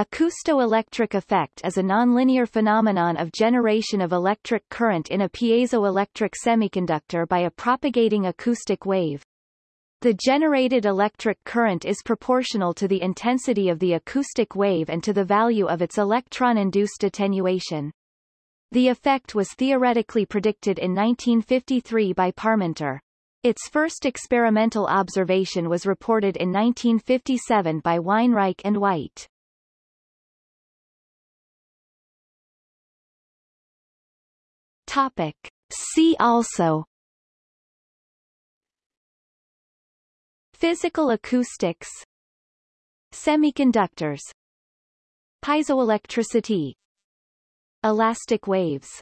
Acousto-electric effect is a nonlinear phenomenon of generation of electric current in a piezoelectric semiconductor by a propagating acoustic wave. The generated electric current is proportional to the intensity of the acoustic wave and to the value of its electron-induced attenuation. The effect was theoretically predicted in 1953 by Parmenter. Its first experimental observation was reported in 1957 by Weinreich and White. Topic. See also. Physical acoustics. Semiconductors. Piezoelectricity. Elastic waves